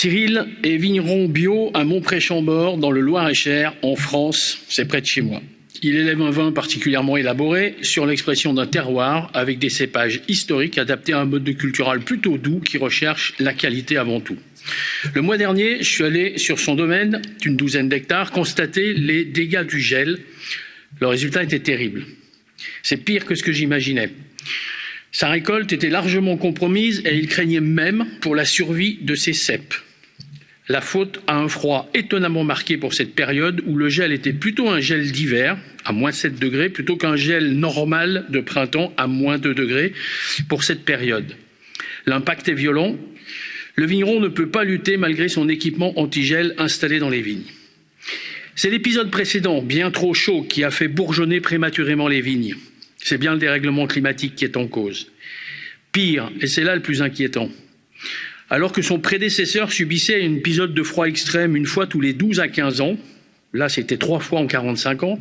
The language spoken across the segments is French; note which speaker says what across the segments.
Speaker 1: Cyril est vigneron bio à Montpré-Chambord, dans le Loir-et-Cher, en France. C'est près de chez moi. Il élève un vin particulièrement élaboré sur l'expression d'un terroir avec des cépages historiques adaptés à un mode de cultural plutôt doux qui recherche la qualité avant tout. Le mois dernier, je suis allé sur son domaine d'une douzaine d'hectares constater les dégâts du gel. Le résultat était terrible. C'est pire que ce que j'imaginais. Sa récolte était largement compromise et il craignait même pour la survie de ses cèpes. La faute à un froid étonnamment marqué pour cette période où le gel était plutôt un gel d'hiver, à moins 7 degrés, plutôt qu'un gel normal de printemps à moins 2 degrés pour cette période. L'impact est violent. Le vigneron ne peut pas lutter malgré son équipement anti-gel installé dans les vignes. C'est l'épisode précédent, bien trop chaud, qui a fait bourgeonner prématurément les vignes. C'est bien le dérèglement climatique qui est en cause. Pire, et c'est là le plus inquiétant, alors que son prédécesseur subissait un épisode de froid extrême une fois tous les 12 à 15 ans, là c'était trois fois en 45 ans,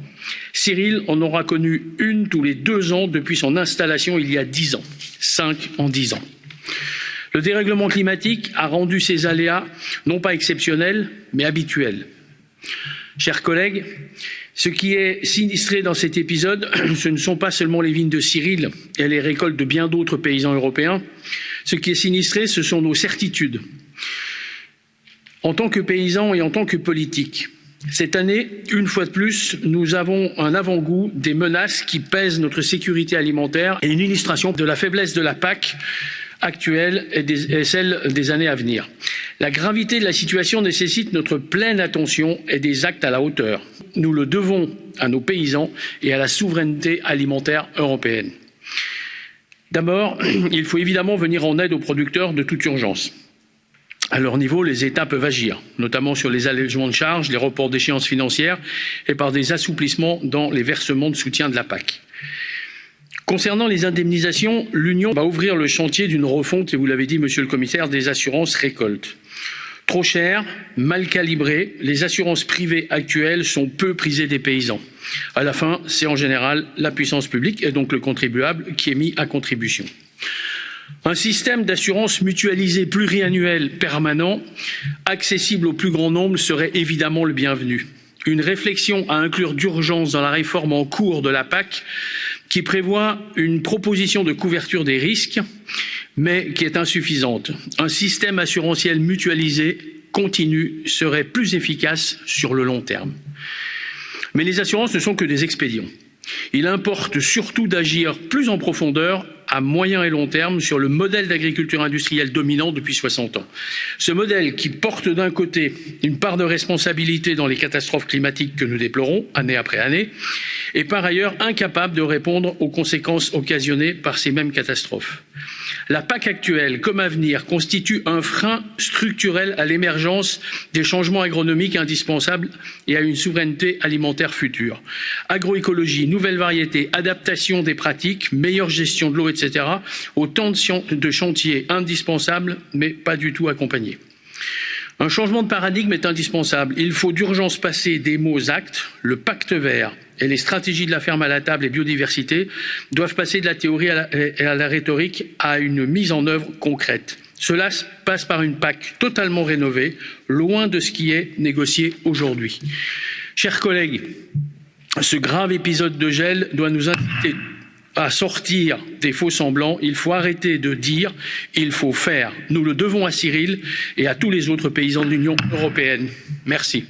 Speaker 1: Cyril en aura connu une tous les deux ans depuis son installation il y a 10 ans, cinq en 10 ans. Le dérèglement climatique a rendu ces aléas non pas exceptionnels, mais habituels. Chers collègues, ce qui est sinistré dans cet épisode, ce ne sont pas seulement les vignes de Cyril et les récoltes de bien d'autres paysans européens. Ce qui est sinistré, ce sont nos certitudes. En tant que paysans et en tant que politiques, cette année, une fois de plus, nous avons un avant-goût des menaces qui pèsent notre sécurité alimentaire et une illustration de la faiblesse de la PAC actuelle et, celle des années à venir. La gravité de la situation nécessite notre pleine attention et des actes à la hauteur. Nous le devons à nos paysans et à la souveraineté alimentaire européenne. D'abord, il faut évidemment venir en aide aux producteurs de toute urgence. À leur niveau, les États peuvent agir, notamment sur les allègements de charges, les reports d'échéances financières et par des assouplissements dans les versements de soutien de la PAC. Concernant les indemnisations, l'Union va ouvrir le chantier d'une refonte, et vous l'avez dit, monsieur le commissaire, des assurances récoltes. Trop chères, mal calibrées, les assurances privées actuelles sont peu prisées des paysans. À la fin, c'est en général la puissance publique et donc le contribuable qui est mis à contribution. Un système d'assurance mutualisée pluriannuel permanent, accessible au plus grand nombre, serait évidemment le bienvenu. Une réflexion à inclure d'urgence dans la réforme en cours de la PAC qui prévoit une proposition de couverture des risques, mais qui est insuffisante. Un système assurantiel mutualisé continu serait plus efficace sur le long terme. Mais les assurances ne sont que des expédients. Il importe surtout d'agir plus en profondeur à moyen et long terme sur le modèle d'agriculture industrielle dominant depuis 60 ans. Ce modèle qui porte d'un côté une part de responsabilité dans les catastrophes climatiques que nous déplorons année après année, et par ailleurs incapable de répondre aux conséquences occasionnées par ces mêmes catastrophes. La PAC actuelle, comme à venir, constitue un frein structurel à l'émergence des changements agronomiques indispensables et à une souveraineté alimentaire future. Agroécologie, nouvelles variétés, adaptation des pratiques, meilleure gestion de l'eau, etc. Autant de chantiers indispensables, mais pas du tout accompagnés. Un changement de paradigme est indispensable. Il faut d'urgence passer des mots aux actes. Le pacte vert et les stratégies de la ferme à la table et biodiversité doivent passer de la théorie à la, à la rhétorique à une mise en œuvre concrète. Cela passe par une PAC totalement rénovée, loin de ce qui est négocié aujourd'hui. Chers collègues, ce grave épisode de gel doit nous inviter à sortir des faux semblants, il faut arrêter de dire, il faut faire. Nous le devons à Cyril et à tous les autres paysans de l'Union européenne. Merci.